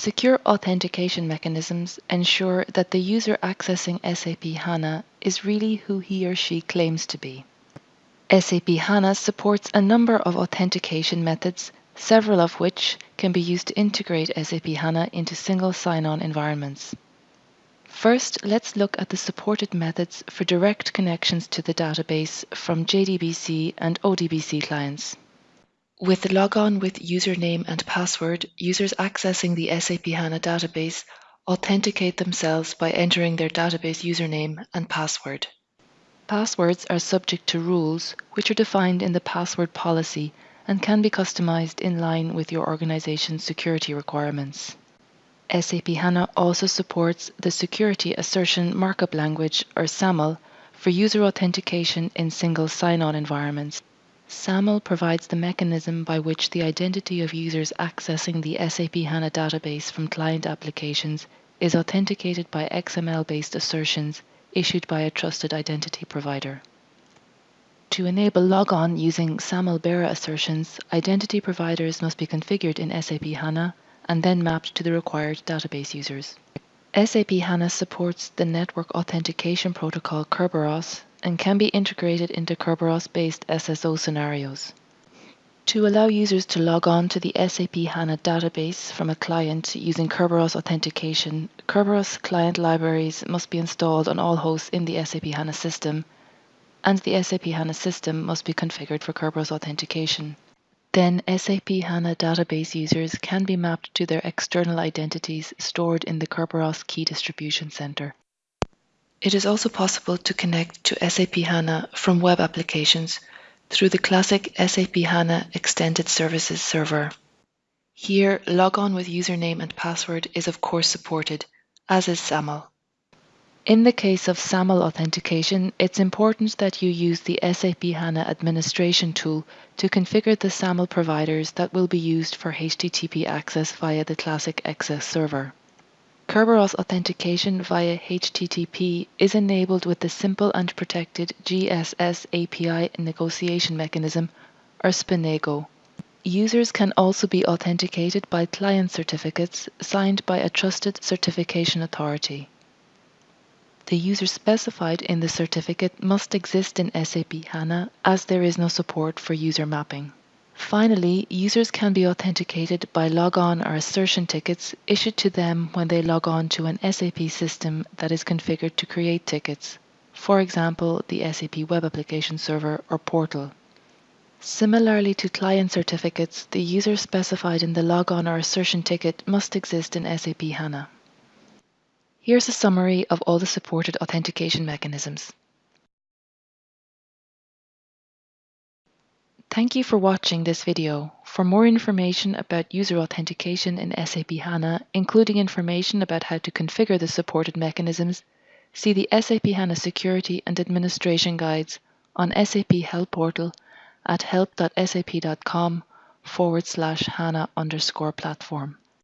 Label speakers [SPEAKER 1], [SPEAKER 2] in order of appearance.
[SPEAKER 1] Secure authentication mechanisms ensure that the user accessing SAP HANA is really who he or she claims to be. SAP HANA supports a number of authentication methods, several of which can be used to integrate SAP HANA into single sign on environments. First, let's look at the supported methods for direct connections to the database from JDBC and ODBC clients. With logon with username and password, users accessing the SAP HANA database authenticate themselves by entering their database username and password. Passwords are subject to rules which are defined in the password policy and can be customized in line with your organization's security requirements. SAP HANA also supports the Security Assertion Markup Language, or SAML, for user authentication in single sign on environments. SAML provides the mechanism by which the identity of users accessing the SAP HANA database from client applications is authenticated by XML based assertions issued by a trusted identity provider. To enable logon using SAML bearer assertions, identity providers must be configured in SAP HANA and then mapped to the required database users. SAP HANA supports the network authentication protocol Kerberos and can be integrated into Kerberos-based SSO scenarios. To allow users to log on to the SAP HANA database from a client using Kerberos authentication, Kerberos client libraries must be installed on all hosts in the SAP HANA system, and the SAP HANA system must be configured for Kerberos authentication. Then SAP HANA database users can be mapped to their external identities stored in the Kerberos Key Distribution Center. It is also possible to connect to SAP HANA from web applications through the classic SAP HANA Extended Services server. Here, logon with username and password is of course supported, as is SAML. In the case of SAML authentication, it's important that you use the SAP HANA administration tool to configure the SAML providers that will be used for HTTP access via the classic XS server. Kerberos authentication via HTTP is enabled with the simple and protected GSS API negotiation mechanism, or SPNEGO. Users can also be authenticated by client certificates signed by a trusted certification authority. The user specified in the certificate must exist in SAP HANA as there is no support for user mapping. Finally, users can be authenticated by logon or assertion tickets issued to them when they log on to an SAP system that is configured to create tickets, for example, the SAP Web Application Server or portal. Similarly to client certificates, the user specified in the logon or assertion ticket must exist in SAP HANA. Here's a summary of all the supported authentication mechanisms. Thank you for watching this video. For more information about user authentication in SAP HANA, including information about how to configure the supported mechanisms, see the SAP HANA Security and Administration Guides on SAP Help Portal at help.sap.com forward slash HANA underscore platform.